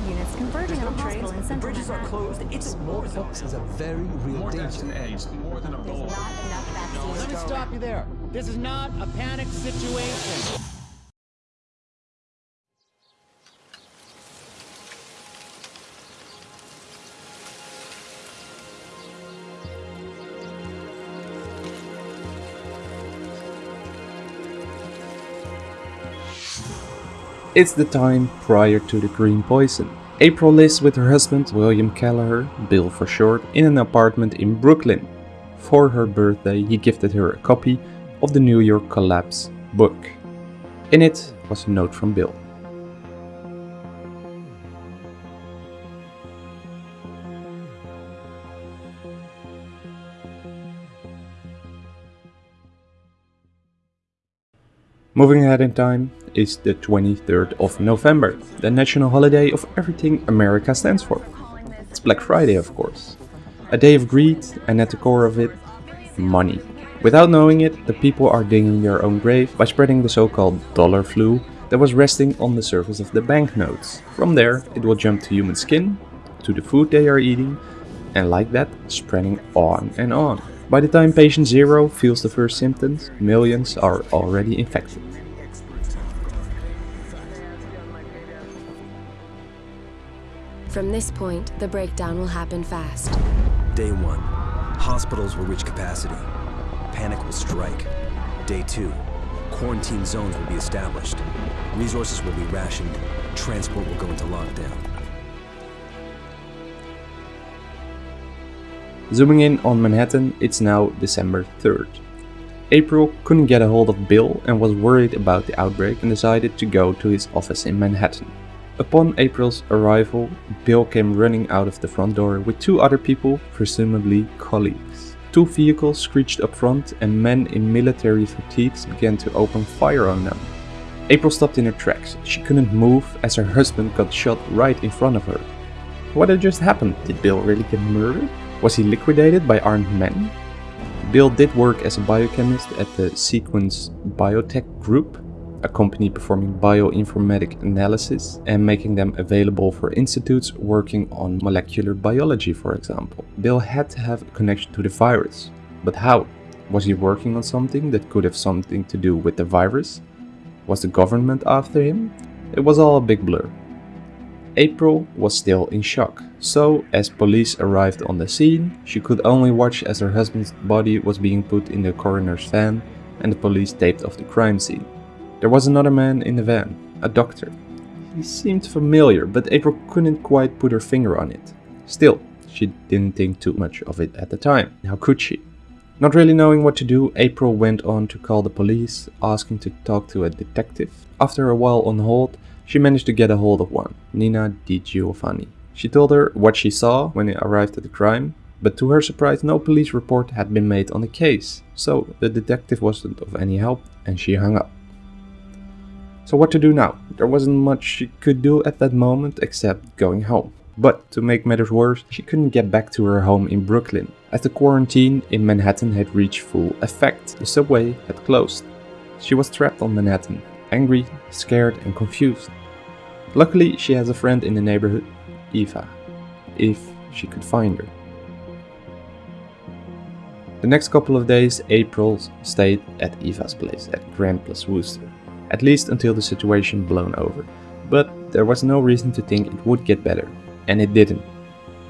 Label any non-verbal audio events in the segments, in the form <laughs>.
guard units converging on a hospital in central Bridges are closed. It's more than Smallpox is a very real More danger. than AIDS, more than Ebola. Not enough vaccines. Let me stop you there. This is not a panic situation. It's the time prior to the green poison. April lives with her husband, William Kelleher, Bill for short, in an apartment in Brooklyn. For her birthday, he gifted her a copy of the New York Collapse book. In it was a note from Bill. Moving ahead in time is the 23rd of November, the national holiday of everything America stands for. It's Black Friday, of course. A day of greed, and at the core of it, money. Without knowing it, the people are digging their own grave by spreading the so-called dollar flu that was resting on the surface of the banknotes. From there, it will jump to human skin, to the food they are eating, and like that, spreading on and on. By the time patient zero feels the first symptoms, millions are already infected. From this point, the breakdown will happen fast. Day one. Hospitals will reach capacity. Panic will strike. Day two. Quarantine zones will be established. Resources will be rationed. Transport will go into lockdown. Zooming in on Manhattan, it's now December 3rd. April couldn't get a hold of Bill and was worried about the outbreak and decided to go to his office in Manhattan. Upon April's arrival, Bill came running out of the front door with two other people, presumably colleagues. Two vehicles screeched up front and men in military fatigues began to open fire on them. April stopped in her tracks. She couldn't move as her husband got shot right in front of her. What had just happened? Did Bill really get murdered? Was he liquidated by armed men? Bill did work as a biochemist at the Sequence Biotech Group, a company performing bioinformatic analysis and making them available for institutes working on molecular biology, for example. Bill had to have a connection to the virus. But how? Was he working on something that could have something to do with the virus? Was the government after him? It was all a big blur. April was still in shock, so as police arrived on the scene, she could only watch as her husband's body was being put in the coroner's van and the police taped off the crime scene. There was another man in the van, a doctor. He seemed familiar, but April couldn't quite put her finger on it. Still, she didn't think too much of it at the time. How could she? Not really knowing what to do, April went on to call the police, asking to talk to a detective. After a while on hold, she managed to get a hold of one, Nina Di Giovanni. She told her what she saw when they arrived at the crime, but to her surprise no police report had been made on the case, so the detective wasn't of any help and she hung up. So what to do now? There wasn't much she could do at that moment except going home. But to make matters worse, she couldn't get back to her home in Brooklyn, as the quarantine in Manhattan had reached full effect. The subway had closed. She was trapped on Manhattan, angry, scared and confused. Luckily, she has a friend in the neighborhood, Eva, if she could find her. The next couple of days, April stayed at Eva's place at Grand Place Wooster, at least until the situation blown over. But there was no reason to think it would get better, and it didn't.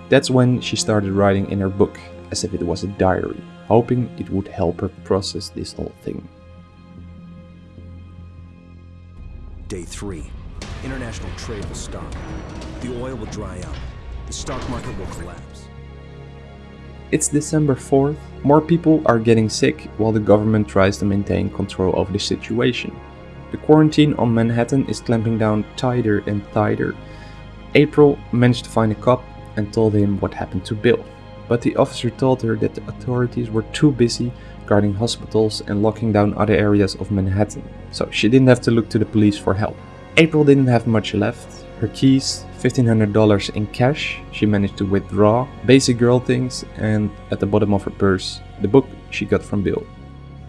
That's when she started writing in her book, as if it was a diary, hoping it would help her process this whole thing. Day three. International trade will stop. The oil will dry up. The stock market will collapse. It's December 4th, more people are getting sick while the government tries to maintain control over the situation. The quarantine on Manhattan is clamping down tighter and tighter. April managed to find a cop and told him what happened to Bill, but the officer told her that the authorities were too busy guarding hospitals and locking down other areas of Manhattan, so she didn't have to look to the police for help. April didn't have much left. Her keys, $1500 in cash, she managed to withdraw, basic girl things, and at the bottom of her purse, the book she got from Bill.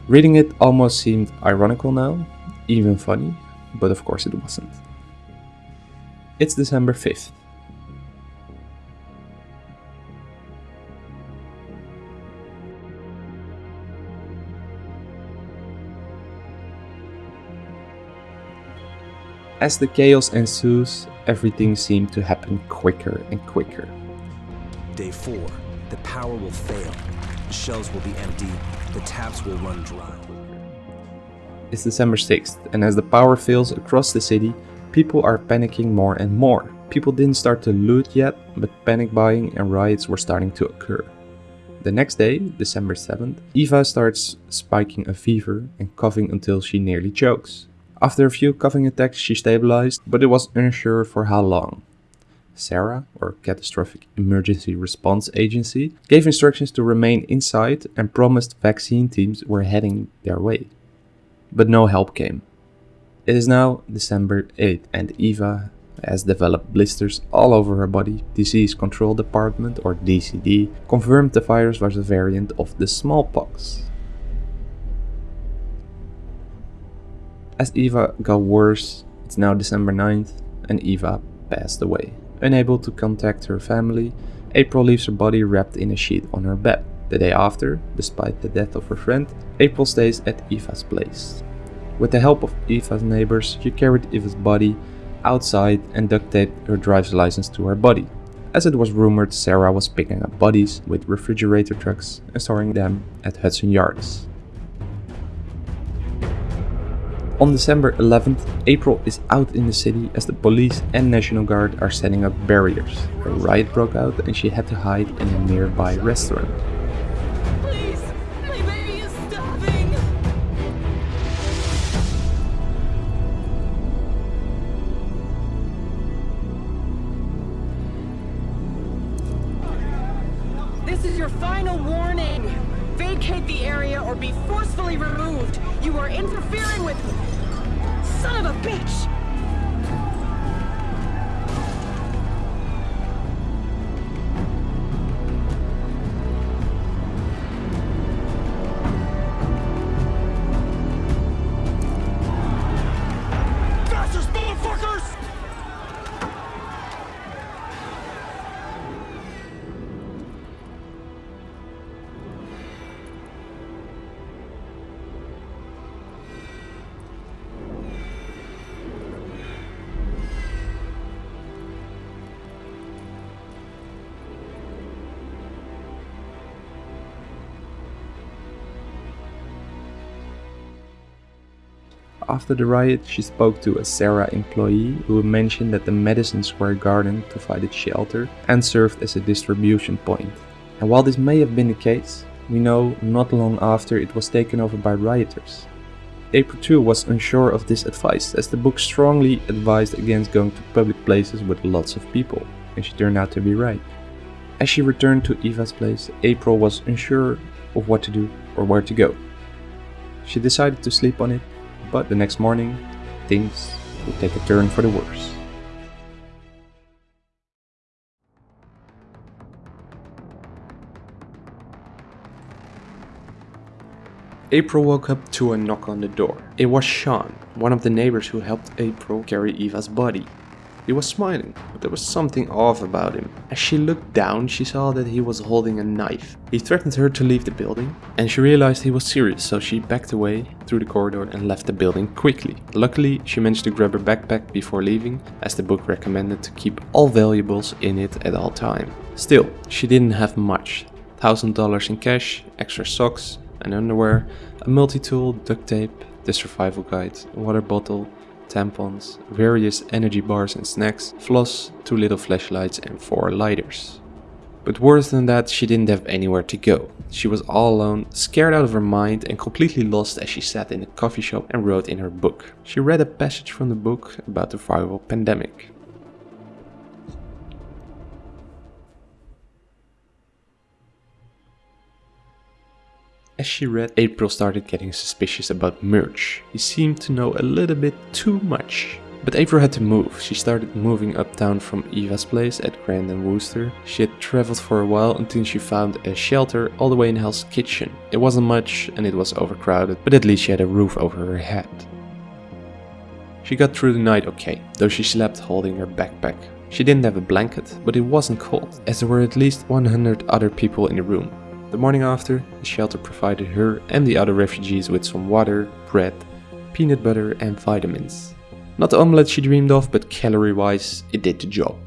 Reading it almost seemed ironical now, even funny, but of course it wasn't. It's December 5th. As the chaos ensues, everything seemed to happen quicker and quicker. Day 4. The power will fail. The shells will be empty. The taps will run dry. It's December 6th, and as the power fails across the city, people are panicking more and more. People didn't start to loot yet, but panic buying and riots were starting to occur. The next day, December 7th, Eva starts spiking a fever and coughing until she nearly chokes. After a few coughing attacks, she stabilized, but it was unsure for how long. CERA, or Catastrophic Emergency Response Agency, gave instructions to remain inside and promised vaccine teams were heading their way. But no help came. It is now December 8th and Eva has developed blisters all over her body. Disease Control Department, or DCD, confirmed the virus was a variant of the smallpox. As Eva got worse, it's now December 9th and Eva passed away. Unable to contact her family, April leaves her body wrapped in a sheet on her bed. The day after, despite the death of her friend, April stays at Eva's place. With the help of Eva's neighbors, she carried Eva's body outside and duct taped her driver's license to her body. As it was rumored, CERA was picking up bodies with refrigerator trucks and storing them at Hudson Yards. On December 11th, April is out in the city as the police and National Guard are setting up barriers. A riot broke out and she had to hide in a nearby restaurant. After the riot, she spoke to a CERA employee who mentioned that the Madison Square Garden provided shelter and served as a distribution point. And while this may have been the case, we know not long after it was taken over by rioters. April was unsure of this advice as the book strongly advised against going to public places with lots of people, and she turned out to be right. As she returned to Eva's place, April was unsure of what to do or where to go. She decided to sleep on it but the next morning, things would take a turn for the worse. April woke up to a knock on the door. It was Sean, one of the neighbors who helped April carry Eva's body. He was smiling, but there was something off about him. As she looked down, she saw that he was holding a knife. He threatened her to leave the building, and she realized he was serious, so she backed away through the corridor and left the building quickly. Luckily, she managed to grab her backpack before leaving, as the book recommended to keep all valuables in it at all time. Still, she didn't have much. $1000 in cash, extra socks and underwear, a multi-tool, duct tape, the survival guide, a water bottle, tampons, various energy bars and snacks, floss, two little flashlights and four lighters. But worse than that, she didn't have anywhere to go. She was all alone, scared out of her mind and completely lost as she sat in a coffee shop and wrote in her book. She read a passage from the book about the viral pandemic. As she read, April started getting suspicious about Murch. He seemed to know a little bit too much. But April had to move. She started moving uptown from Eva's place at Grand and Wooster. She had traveled for a while until she found a shelter all the way in Hell's Kitchen. It wasn't much and it was overcrowded, but at least she had a roof over her head. She got through the night okay, though she slept holding her backpack. She didn't have a blanket, but it wasn't cold, as there were at least 100 other people in the room. The morning after, the shelter provided her and the other refugees with some water, bread, peanut butter and vitamins. Not the omelette she dreamed of, but calorie-wise, it did the job.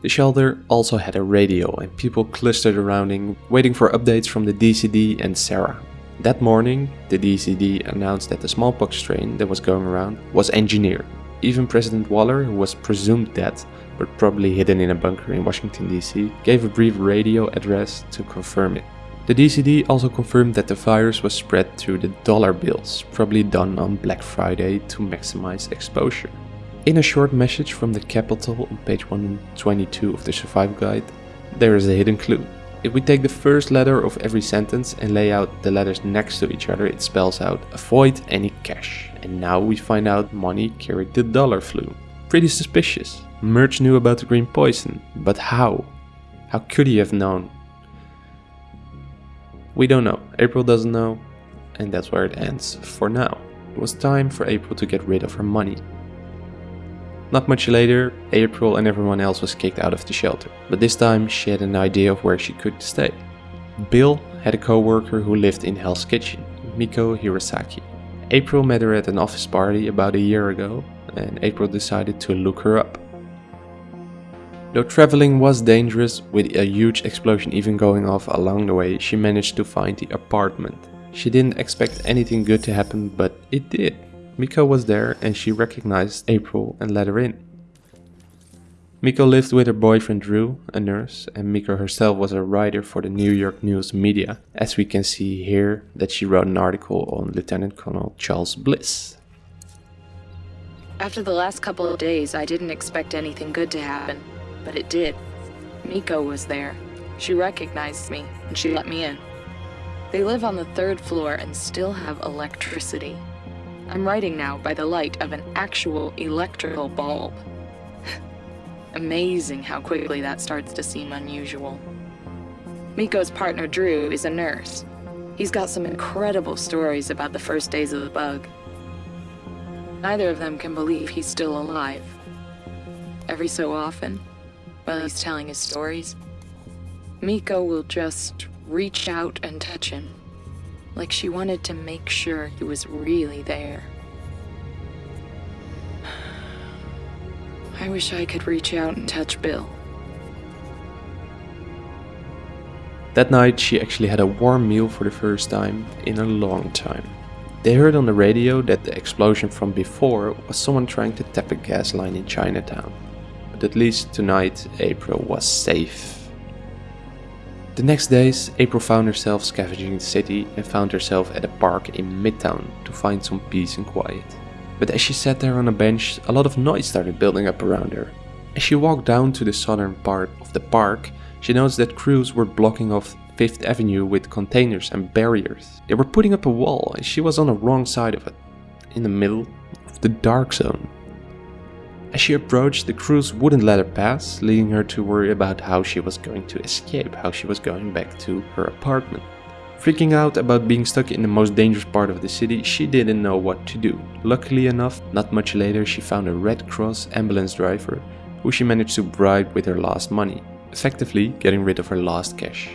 The shelter also had a radio and people clustered around it, waiting for updates from the DCD and CERA. That morning, the DCD announced that the smallpox strain that was going around was engineered. Even President Waller, who was presumed dead, but probably hidden in a bunker in Washington DC, gave a brief radio address to confirm it. The DCD also confirmed that the virus was spread through the dollar bills, probably done on Black Friday to maximize exposure. In a short message from the Capitol on page 122 of the Survive Guide, there is a hidden clue. If we take the first letter of every sentence and lay out the letters next to each other, it spells out avoid any cash. And now we find out money carried the dollar flu. Pretty suspicious. Murch knew about the green poison, but how? How could he have known? We don't know. April doesn't know, and that's where it ends for now. It was time for April to get rid of her money. Not much later, April and everyone else was kicked out of the shelter, but this time she had an idea of where she could stay. Bill had a co-worker who lived in Hell's Kitchen, Miko Hirosaki. April met her at an office party about a year ago, and April decided to look her up. Though traveling was dangerous, with a huge explosion even going off along the way, she managed to find the apartment. She didn't expect anything good to happen, but it did. Miko was there and she recognized April and let her in. Miko lived with her boyfriend Drew, a nurse, and Miko herself was a writer for the New York News media, as we can see here that she wrote an article on Lieutenant Colonel Charles Bliss. After the last couple of days, I didn't expect anything good to happen, but it did. Miko was there. She recognized me, and she let me in. They live on the third floor and still have electricity. I'm writing now by the light of an actual electrical bulb. <laughs> Amazing how quickly that starts to seem unusual. Miko's partner Drew is a nurse. He's got some incredible stories about the first days of the bug. Neither of them can believe he's still alive. Every so often, while he's telling his stories, Miko will just reach out and touch him, like she wanted to make sure he was really there. <sighs> I wish I could reach out and touch Bill. That night she actually had a warm meal for the first time in a long time. They heard on the radio that the explosion from before was someone trying to tap a gas line in Chinatown. At least tonight April was safe. The next days, April found herself scavenging the city and found herself at a park in Midtown to find some peace and quiet. But as she sat there on a bench, a lot of noise started building up around her. As she walked down to the southern part of the park, she noticed that crews were blocking off Fifth Avenue with containers and barriers. They were putting up a wall and she was on the wrong side of it, in the middle of the dark zone. As she approached, the crews wouldn't let her pass, leading her to worry about how she was going to escape, how she was going back to her apartment. Freaking out about being stuck in the most dangerous part of the city, she didn't know what to do. Luckily enough, not much later she found a Red Cross ambulance driver who she managed to bribe with her last money, effectively getting rid of her last cash.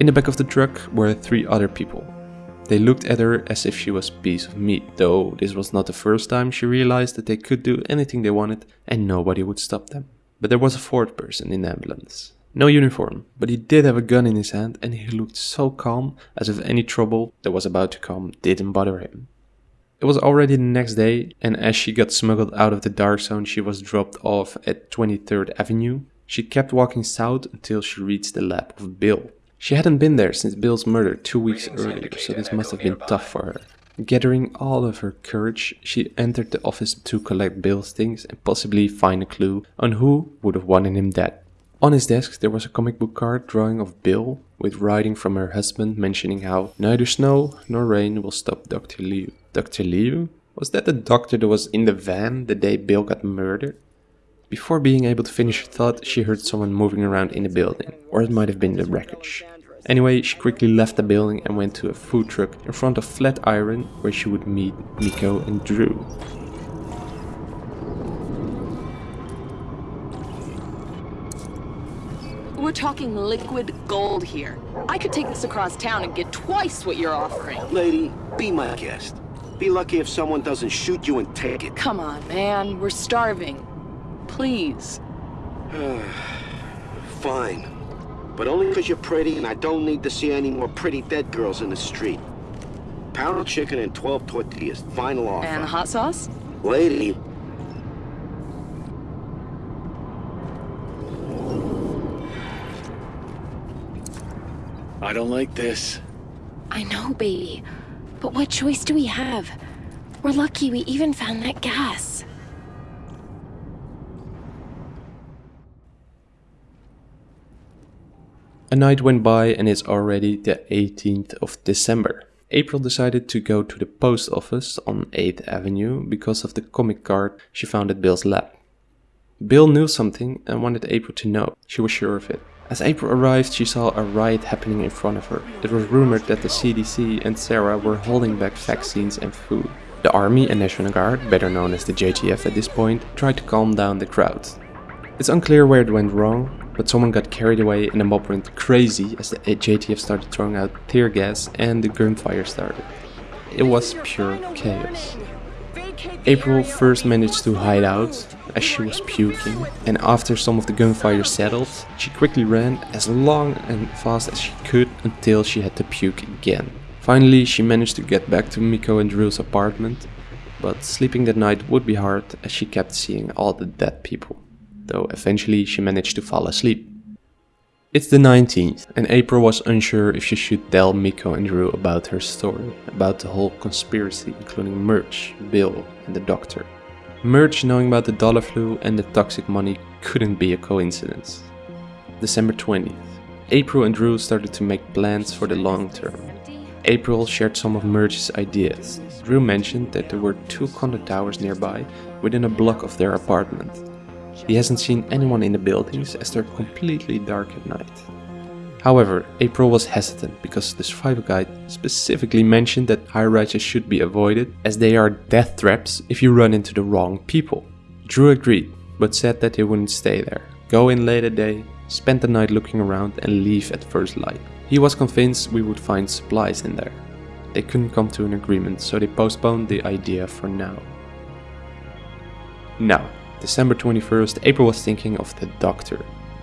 In the back of the truck were three other people. They looked at her as if she was a piece of meat, though this was not the first time she realized that they could do anything they wanted and nobody would stop them. But there was a fourth person in the ambulance. No uniform, but he did have a gun in his hand and he looked so calm as if any trouble that was about to come didn't bother him. It was already the next day, and as she got smuggled out of the dark zone, she was dropped off at 23rd Avenue. She kept walking south until she reached the lab of Bill, she hadn't been there since Bill's murder two weeks earlier, so this must have been tough for her. Gathering all of her courage, she entered the office to collect Bill's things and possibly find a clue on who would have wanted him dead. On his desk there was a comic book card drawing of Bill with writing from her husband mentioning how neither snow nor rain will stop Dr. Liu. Dr. Liu? Was that the doctor that was in the van the day Bill got murdered? Before being able to finish her thought, she heard someone moving around in the building, or it might have been the wreckage. Anyway, she quickly left the building and went to a food truck in front of Flatiron where she would meet Miko and Drew. We're talking liquid gold here. I could take this across town and get twice what you're offering. Lady, be my guest. Be lucky if someone doesn't shoot you and take it. Come on, man. We're starving. Please. <sighs> Fine. But only because you're pretty and I don't need to see any more pretty dead girls in the street. Pound of chicken and 12 tortillas. Final offer. And hot sauce? Lady, I don't like this. I know, baby. But what choice do we have? We're lucky we even found that gas. A night went by and it's already the 18th of December. April decided to go to the post office on 8th Avenue because of the comic card she found at Bill's lab. Bill knew something and wanted April to know. She was sure of it. As April arrived, she saw a riot happening in front of her. It was rumored that the CDC and CERA were holding back vaccines and food. The army and National Guard, better known as the JTF at this point, tried to calm down the crowd. It's unclear where it went wrong, but someone got carried away and the mob went crazy as the JTF started throwing out tear gas and the gunfire started. It was pure chaos. April first managed to hide out as she was puking, and after some of the gunfire settled, she quickly ran as long and fast as she could until she had to puke again. Finally, she managed to get back to Miko and Drew's apartment, but sleeping that night would be hard as she kept seeing all the dead people, though eventually she managed to fall asleep. It's the 19th, and April was unsure if she should tell Miko and Drew about her story, about the whole conspiracy, including Murch, Bill, and the doctor. Murch knowing about the dollar flu and the toxic money couldn't be a coincidence. December 20th. April and Drew started to make plans for the long term. April shared some of Murch's ideas. Drew mentioned that there were two condo towers nearby within a block of their apartment. He hasn't seen anyone in the buildings as they're completely dark at night. However, April was hesitant because the survival guide specifically mentioned that high rises should be avoided as they are death traps if you run into the wrong people. Drew agreed, but said that he wouldn't stay there. Go in late at day, spend the night looking around and leave at first light. He was convinced we would find supplies in there. They couldn't come to an agreement, so they postponed the idea for now. Now, December 21st, April was thinking of the doctor.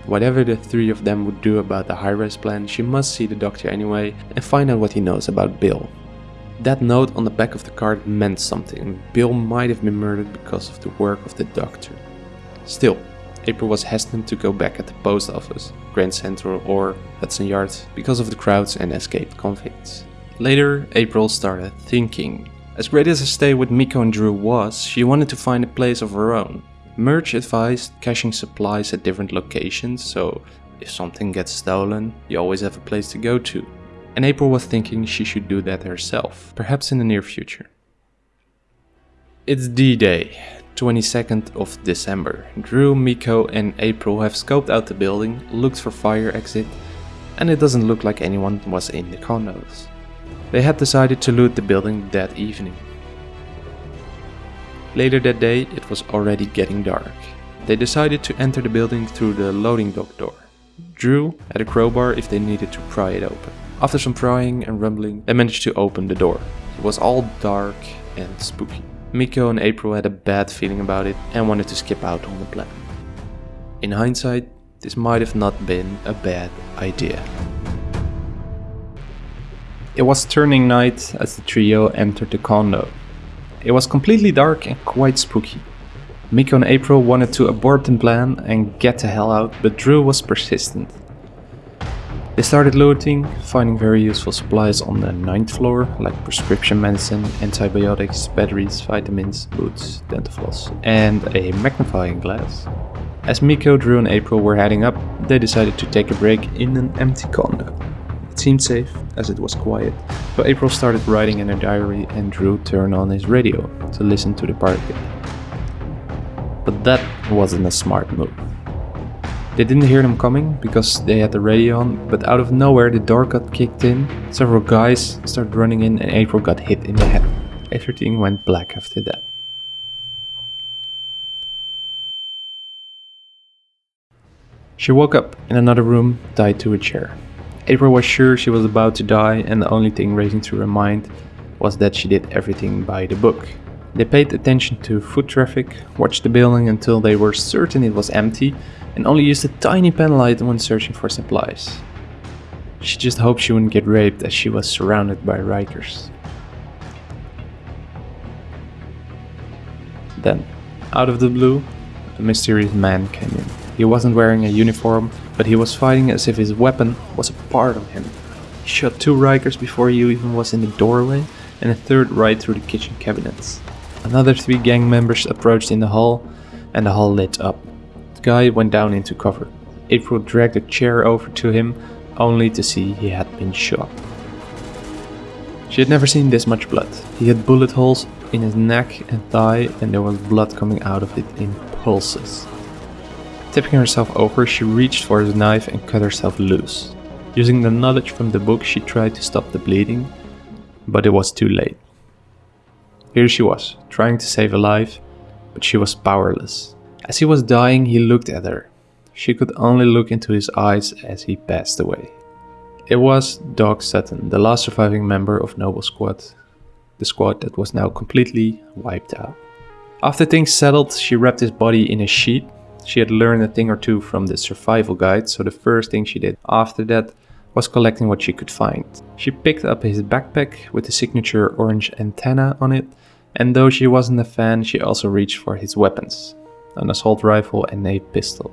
Whatever the three of them would do about the high-rise plan, she must see the doctor anyway and find out what he knows about Bill. That note on the back of the card meant something. Bill might have been murdered because of the work of the doctor. Still, April was hesitant to go back at the post office, Grand Central or Hudson Yards because of the crowds and escaped convicts. Later, April started thinking. As great as a stay with Miko and Drew was, she wanted to find a place of her own. Murch advised caching supplies at different locations, so if something gets stolen, you always have a place to go to. And April was thinking she should do that herself, perhaps in the near future. It's D-Day, 22nd of December. Drew, Miko and April have scoped out the building, looked for fire exit, and it doesn't look like anyone was in the condos. They had decided to loot the building that evening. Later that day, it was already getting dark. They decided to enter the building through the loading dock door. Drew had a crowbar if they needed to pry it open. After some prying and rumbling, they managed to open the door. It was all dark and spooky. Miko and April had a bad feeling about it and wanted to skip out on the plan. In hindsight, this might have not been a bad idea. It was turning night as the trio entered the condo. It was completely dark and quite spooky. Miko and April wanted to abort the plan and get the hell out, but Drew was persistent. They started looting, finding very useful supplies on the ninth floor, like prescription medicine, antibiotics, batteries, vitamins, boots, dental floss, and a magnifying glass. As Miko, Drew and April were heading up, they decided to take a break in an empty condo. It seemed safe, as it was quiet, so April started writing in her diary and Drew turned on his radio to listen to the party. But that wasn't a smart move. They didn't hear them coming because they had the radio on, but out of nowhere the door got kicked in, several guys started running in and April got hit in the head. Everything went black after that. She woke up in another room, tied to a chair. April was sure she was about to die and the only thing racing through her mind was that she did everything by the book. They paid attention to foot traffic, watched the building until they were certain it was empty, and only used a tiny pen light when searching for supplies. She just hoped she wouldn't get raped as she was surrounded by Rikers. Then, out of the blue, a mysterious man came in. He wasn't wearing a uniform, but he was fighting as if his weapon was a part of him. He shot two Rikers before he even was in the doorway, and a third right through the kitchen cabinets. Another three gang members approached in the hall, and the hall lit up. The guy went down into cover. April dragged a chair over to him, only to see he had been shot. She had never seen this much blood. He had bullet holes in his neck and thigh, and there was blood coming out of it in pulses. Tipping herself over, she reached for his knife and cut herself loose. Using the knowledge from the book, she tried to stop the bleeding, but it was too late. Here she was, trying to save a life, but she was powerless. As he was dying, he looked at her. She could only look into his eyes as he passed away. It was Doc Sutton, the last surviving member of Noble Squad, the squad that was now completely wiped out. After things settled, she wrapped his body in a sheet. She had learned a thing or two from the survival guide, so the first thing she did after that was collecting what she could find. She picked up his backpack with the signature orange antenna on it, and though she wasn't a fan, she also reached for his weapons an assault rifle and a pistol.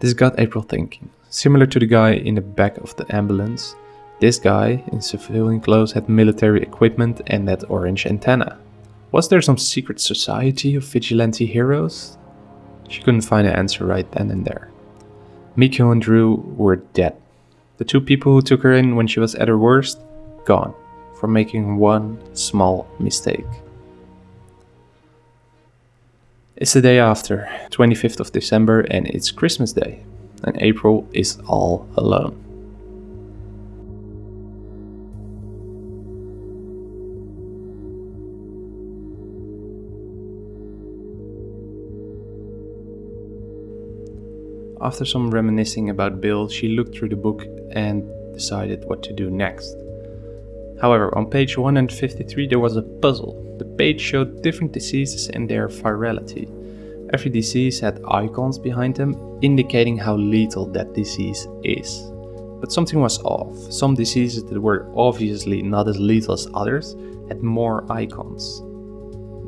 This got April thinking. Similar to the guy in the back of the ambulance, this guy in civilian clothes had military equipment and that orange antenna. Was there some secret society of vigilante heroes? She couldn't find an answer right then and there. Miko and Drew were dead. The two people who took her in when she was at her worst, gone, for making one small mistake. It's the day after, 25th of December, and it's Christmas Day, and April is all alone. After some reminiscing about Bill, she looked through the book and decided what to do next. However, on page 153 there was a puzzle. The page showed different diseases and their virality. Every disease had icons behind them, indicating how lethal that disease is. But something was off. Some diseases that were obviously not as lethal as others had more icons.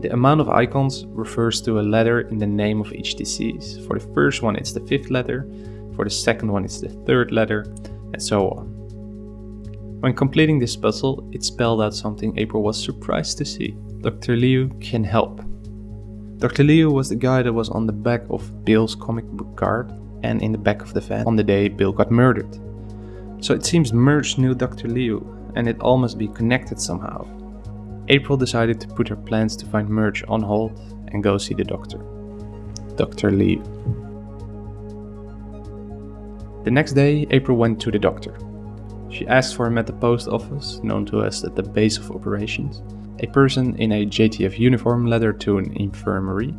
The amount of icons refers to a letter in the name of each disease. For the first one, it's the fifth letter, for the second one, it's the third letter, and so on. When completing this puzzle, it spelled out something April was surprised to see. Dr. Liu can help. Dr. Liu was the guy that was on the back of Bill's comic book card and in the back of the van on the day Bill got murdered. So it seems Murch knew Dr. Liu, and it all must be connected somehow. April decided to put her plans to find Murch on hold and go see the doctor. Dr. Lee. The next day, April went to the doctor. She asked for him at the post office, known to us as the base of operations. A person in a JTF uniform led her to an infirmary,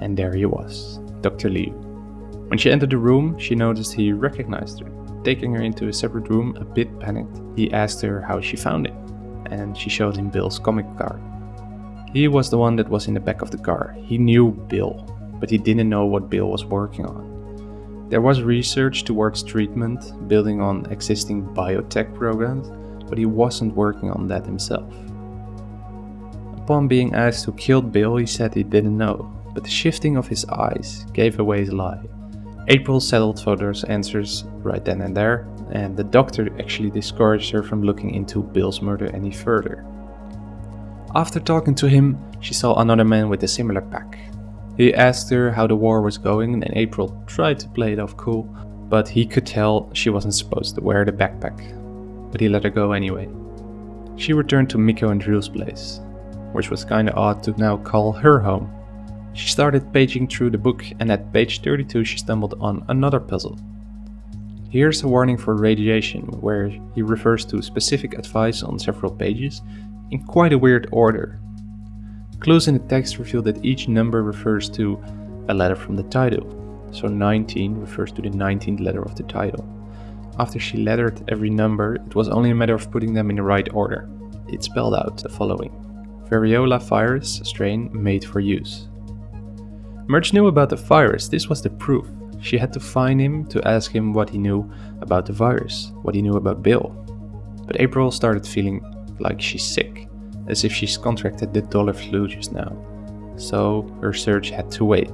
and there he was, Dr. Liu. When she entered the room, she noticed he recognized her. Taking her into a separate room, a bit panicked, he asked her how she found it, and she showed him Bill's comic card. He was the one that was in the back of the car. He knew Bill, but he didn't know what Bill was working on. There was research towards treatment, building on existing biotech programs, but he wasn't working on that himself. Upon being asked who killed Bill, he said he didn't know, but the shifting of his eyes gave away his lie. April settled for those answers right then and there, and the doctor actually discouraged her from looking into Bill's murder any further. After talking to him, she saw another man with a similar pack. He asked her how the war was going, and April tried to play it off cool, but he could tell she wasn't supposed to wear the backpack. But he let her go anyway. She returned to Miko and Drew's place, which was kinda odd to now call her home. She started paging through the book, and at page 32 she stumbled on another puzzle. Here's a warning for radiation, where he refers to specific advice on several pages in quite a weird order. Clues in the text reveal that each number refers to a letter from the title. So 19 refers to the 19th letter of the title. After she lettered every number, it was only a matter of putting them in the right order. It spelled out the following Variola virus strain made for use. Murch knew about the virus, this was the proof. She had to find him to ask him what he knew about the virus, what he knew about Bill. But April started feeling like she's sick, as if she's contracted the dollar flu just now. So her search had to wait.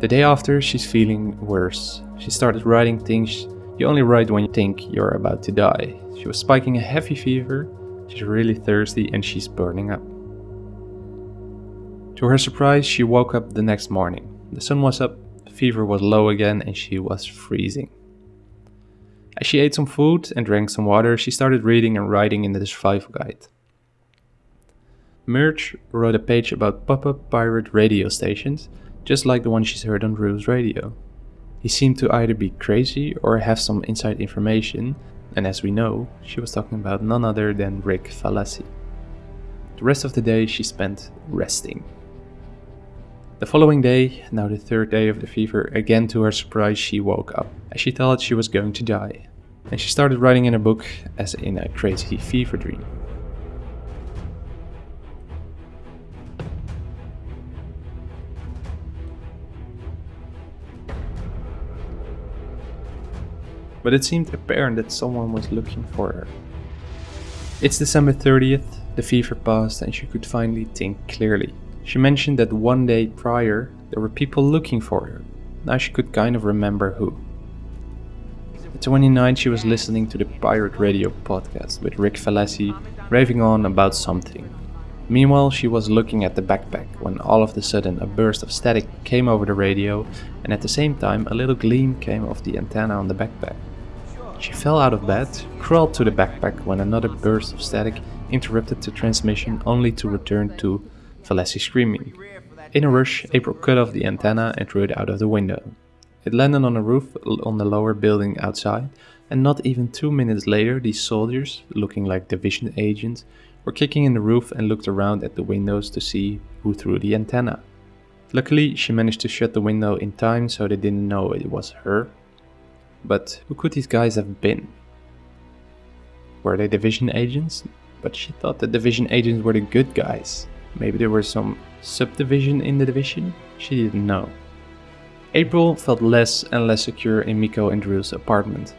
The day after, she's feeling worse. She started writing things you only write when you think you're about to die. She was spiking a heavy fever, she's really thirsty, and she's burning up. To her surprise, she woke up the next morning. The sun was up, fever was low again, and she was freezing. As she ate some food and drank some water, she started reading and writing in the survival guide. Murch wrote a page about pop-up pirate radio stations, just like the one she's heard on Drew's radio. He seemed to either be crazy or have some inside information, and as we know, she was talking about none other than Rick Falassi. The rest of the day she spent resting. The following day, now the third day of the fever, again to her surprise she woke up, as she thought she was going to die. And she started writing in her book as in a crazy fever dream. But it seemed apparent that someone was looking for her. It's December 30th, the fever passed and she could finally think clearly. She mentioned that one day prior there were people looking for her. Now she could kind of remember who. The 29th she was listening to the Pirate Radio podcast with Rick Falassi raving on about something. Meanwhile, she was looking at the backpack when all of a sudden a burst of static came over the radio and at the same time a little gleam came off the antenna on the backpack. She fell out of bed, crawled to the backpack when another burst of static interrupted the transmission only to return to Falassi screaming. In a rush, April cut off the antenna and threw it out of the window. It landed on a roof on the lower building outside, and not even two minutes later, these soldiers, looking like division agents, were kicking in the roof and looked around at the windows to see who threw the antenna. Luckily, she managed to shut the window in time so they didn't know it was her. But who could these guys have been? Were they division agents? But she thought the division agents were the good guys. Maybe there was some subdivision in the division? She didn't know. April felt less and less secure in Miko and Drew's apartment.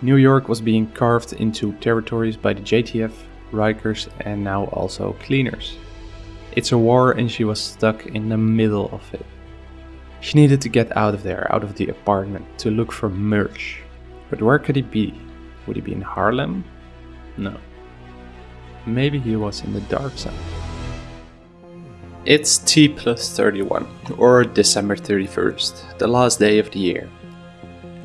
New York was being carved into territories by the JTF, Rikers, and now also cleaners. It's a war and she was stuck in the middle of it. She needed to get out of there, out of the apartment, to look for Murch. But where could he be? Would he be in Harlem? No. Maybe he was in the dark side. It's T plus 31, or December 31st, the last day of the year.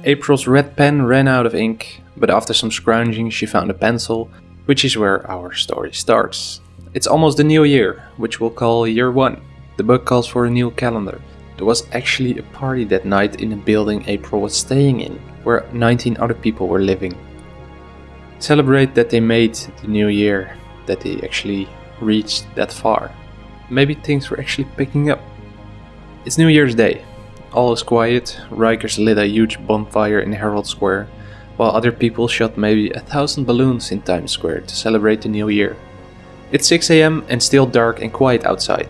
April's red pen ran out of ink, but after some scrounging she found a pencil, which is where our story starts. It's almost the new year, which we'll call year 1. The book calls for a new calendar. There was actually a party that night in a building April was staying in, where 19 other people were living. Celebrate that they made the new year, that they actually reached that far. Maybe things were actually picking up. It's New Year's Day. All is quiet. Rikers lit a huge bonfire in Herald Square, while other people shot maybe a thousand balloons in Times Square to celebrate the new year. It's 6 am and still dark and quiet outside.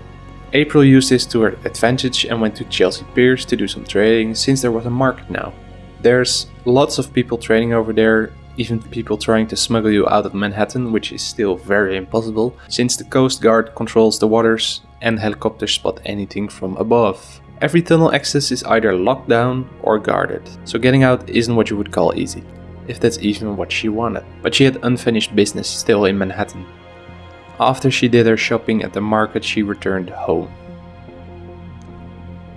April used this to her advantage and went to Chelsea Piers to do some trading since there was a market now. There's lots of people trading over there even people trying to smuggle you out of Manhattan, which is still very impossible, since the Coast Guard controls the waters and helicopters spot anything from above. Every tunnel access is either locked down or guarded, so getting out isn't what you would call easy, if that's even what she wanted. But she had unfinished business still in Manhattan. After she did her shopping at the market, she returned home.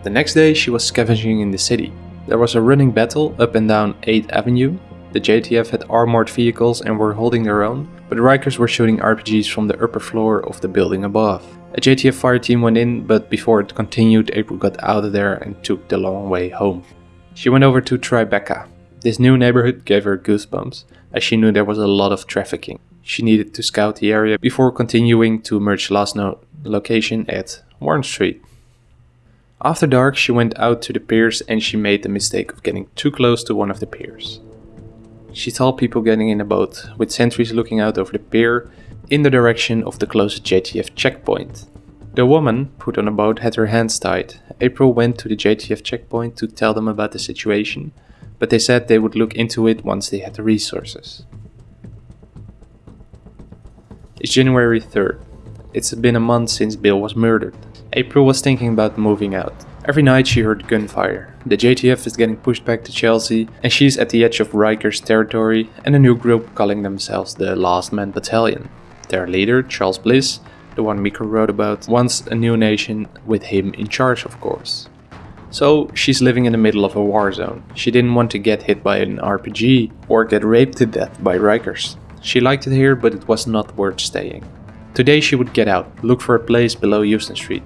The next day, she was scavenging in the city. There was a running battle up and down 8th Avenue, the JTF had armored vehicles and were holding their own, but the Rikers were shooting RPGs from the upper floor of the building above. A JTF fire team went in, but before it continued, April got out of there and took the long way home. She went over to Tribeca. This new neighborhood gave her goosebumps, as she knew there was a lot of trafficking. She needed to scout the area before continuing to Murch's last no location at Warren Street. After dark, she went out to the piers and she made the mistake of getting too close to one of the piers. She saw people getting in a boat, with sentries looking out over the pier in the direction of the closest JTF checkpoint. The woman put on a boat had her hands tied. April went to the JTF checkpoint to tell them about the situation, but they said they would look into it once they had the resources. It's January 3rd. It's been a month since Bill was murdered. April was thinking about moving out. Every night she heard gunfire. The JTF is getting pushed back to Chelsea, and she's at the edge of Riker's territory and a new group calling themselves the Last Man Battalion. Their leader, Charles Bliss, the one Miko wrote about, wants a new nation with him in charge, of course. So she's living in the middle of a war zone. She didn't want to get hit by an RPG or get raped to death by Rikers. She liked it here, but it was not worth staying. Today she would get out, look for a place below Houston Street.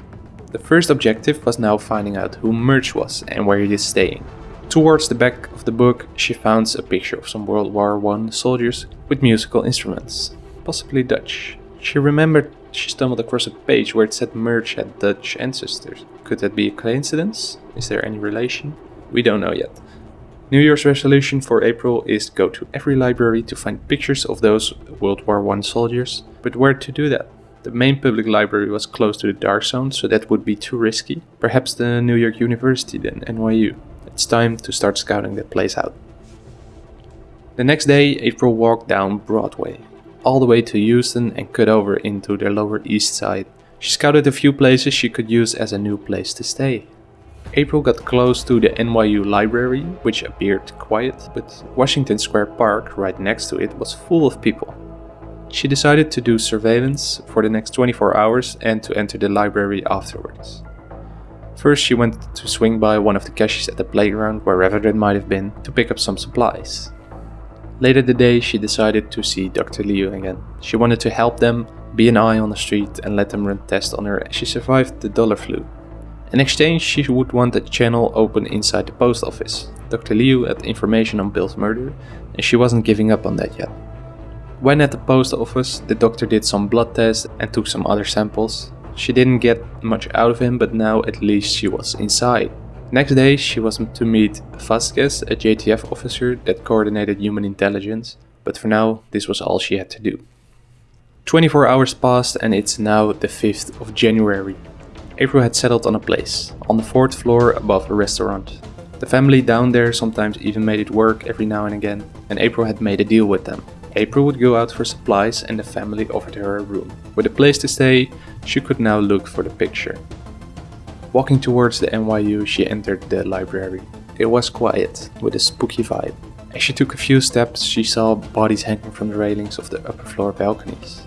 The first objective was now finding out who Murch was and where he is staying. Towards the back of the book, she found a picture of some World War I soldiers with musical instruments, possibly Dutch. She remembered she stumbled across a page where it said Murch had Dutch ancestors. Could that be a coincidence? Is there any relation? We don't know yet. New Year's resolution for April is to go to every library to find pictures of those World War I soldiers. But where to do that? The main public library was close to the dark zone, so that would be too risky. Perhaps the New York University then, NYU. It's time to start scouting that place out. The next day, April walked down Broadway, all the way to Houston and cut over into the Lower East Side. She scouted a few places she could use as a new place to stay. April got close to the NYU library, which appeared quiet, but Washington Square Park, right next to it, was full of people. She decided to do surveillance for the next 24 hours and to enter the library afterwards. First, she went to swing by one of the caches at the playground, wherever it might have been, to pick up some supplies. Later that day, she decided to see Dr. Liu again. She wanted to help them, be an eye on the street, and let them run tests on her as she survived the dollar flu. In exchange, she would want a channel open inside the post office. Dr. Liu had information on Bill's murder, and she wasn't giving up on that yet. When at the post office, the doctor did some blood tests and took some other samples. She didn't get much out of him, but now at least she was inside. Next day, she was to meet Vasquez, a JTF officer that coordinated human intelligence, but for now, this was all she had to do. 24 hours passed and it's now the 5th of January. April had settled on a place, on the fourth floor above a restaurant. The family down there sometimes even made it work every now and again, and April had made a deal with them. April would go out for supplies and the family offered her a room. With a place to stay, she could now look for the picture. Walking towards the NYU, she entered the library. It was quiet, with a spooky vibe. As she took a few steps, she saw bodies hanging from the railings of the upper floor balconies.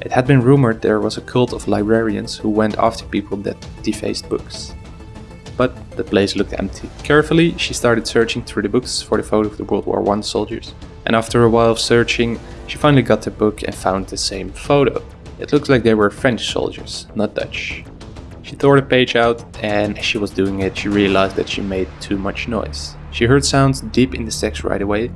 It had been rumored there was a cult of librarians who went after people that defaced books. But the place looked empty. Carefully, she started searching through the books for the photo of the World War I soldiers. And after a while of searching, she finally got the book and found the same photo. It looked like they were French soldiers, not Dutch. She tore the page out, and as she was doing it, she realized that she made too much noise. She heard sounds deep in the text right away,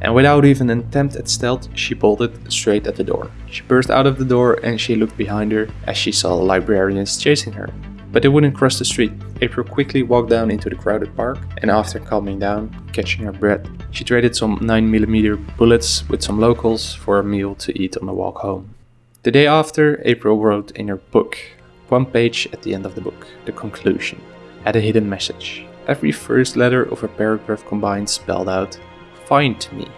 and without even an attempt at stealth, she bolted straight at the door. She burst out of the door and she looked behind her as she saw librarians chasing her. But they wouldn't cross the street. April quickly walked down into the crowded park, and after calming down, catching her breath, she traded some 9mm bullets with some locals for a meal to eat on the walk home. The day after, April wrote in her book one page at the end of the book, the conclusion, had a hidden message. Every first letter of a paragraph combined spelled out, Find me.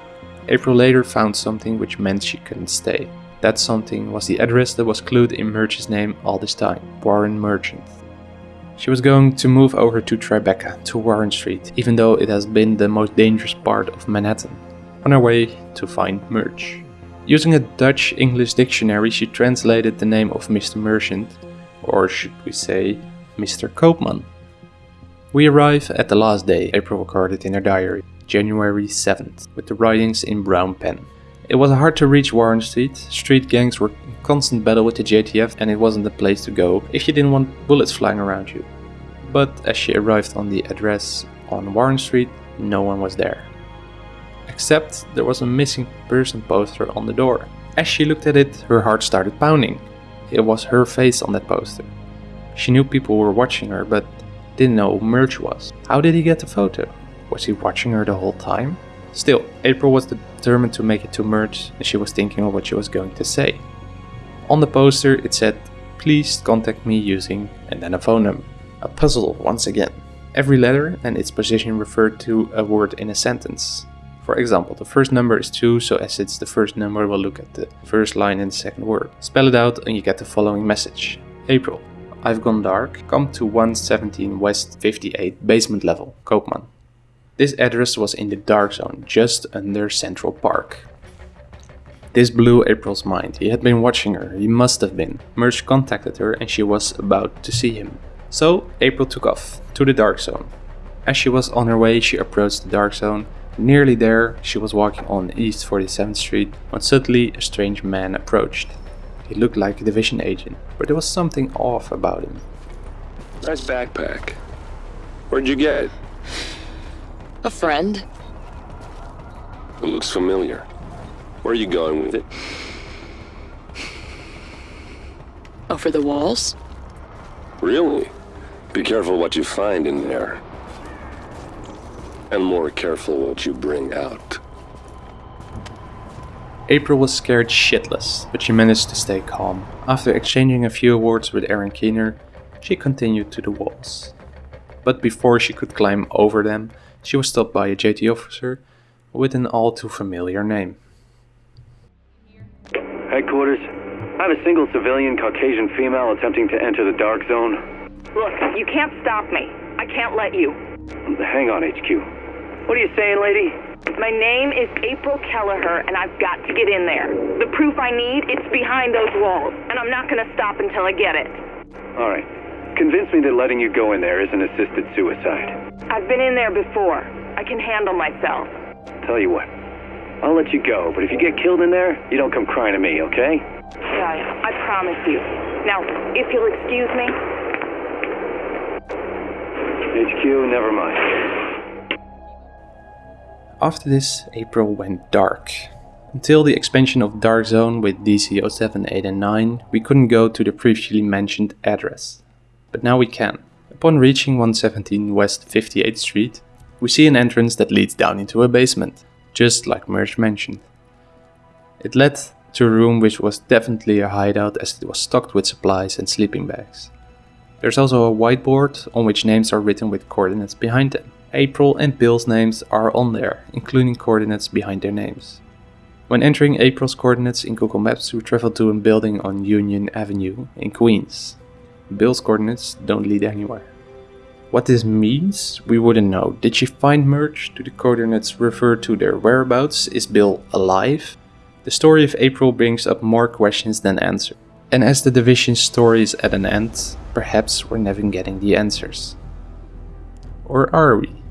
April later found something which meant she couldn't stay. That something was the address that was clued in Murch's name all this time, Warren Merchant. She was going to move over to Tribeca, to Warren Street, even though it has been the most dangerous part of Manhattan, on her way to find Murch. Using a Dutch English dictionary, she translated the name of Mr. Merchant or should we say, Mr. Koopman. We arrive at the last day April recorded in her diary, January 7th, with the writings in brown pen. It was hard to reach Warren Street, street gangs were constant battle with the JTF and it wasn't the place to go if you didn't want bullets flying around you. But as she arrived on the address on Warren Street, no one was there. Except there was a missing person poster on the door. As she looked at it, her heart started pounding. It was her face on that poster. She knew people were watching her, but didn't know who Murch was. How did he get the photo? Was he watching her the whole time? Still, April was determined to make it to Murch and she was thinking of what she was going to say. On the poster it said, please contact me using and then a phone number. A puzzle once again. Every letter and its position referred to a word in a sentence. For example, the first number is 2, so as it's the first number, we'll look at the first line and the second word. Spell it out and you get the following message. April. I've gone dark. Come to 117 West 58 basement level, Koopman. This address was in the dark zone, just under Central Park. This blew April's mind. He had been watching her, he must have been. Murch contacted her and she was about to see him. So, April took off, to the dark zone. As she was on her way, she approached the dark zone. Nearly there, she was walking on East 47th Street when suddenly a strange man approached. He looked like a division agent, but there was something off about him. Nice backpack. Where'd you get it? A friend? It looks familiar. Where are you going with it? Over the walls? Really? Be careful what you find in there. And more careful what you bring out. April was scared shitless, but she managed to stay calm. After exchanging a few words with Aaron Keener, she continued to the walls. But before she could climb over them, she was stopped by a JT officer with an all too familiar name. Headquarters, I have a single civilian Caucasian female attempting to enter the dark zone. Look, you can't stop me. I can't let you. Hang on, HQ. What are you saying, lady? My name is April Kelleher, and I've got to get in there. The proof I need, it's behind those walls, and I'm not gonna stop until I get it. All right. Convince me that letting you go in there isn't assisted suicide. I've been in there before. I can handle myself. Tell you what, I'll let you go, but if you get killed in there, you don't come crying to me, okay? Yeah, I promise you. Now, if you'll excuse me. HQ, never mind. After this, April went dark. Until the expansion of Dark Zone with DZ 07, 8 and 9, we couldn't go to the previously mentioned address. But now we can. Upon reaching 117 West 58th Street, we see an entrance that leads down into a basement, just like Murch mentioned. It led to a room which was definitely a hideout as it was stocked with supplies and sleeping bags. There's also a whiteboard on which names are written with coordinates behind them. April and Bill's names are on there, including coordinates behind their names. When entering April's coordinates in Google Maps, we travel to a building on Union Avenue in Queens. Bill's coordinates don't lead anywhere. What this means, we wouldn't know. Did she find Murch? Do the coordinates refer to their whereabouts? Is Bill alive? The story of April brings up more questions than answers. And as the division's story is at an end, perhaps we're never getting the answers. Or are we?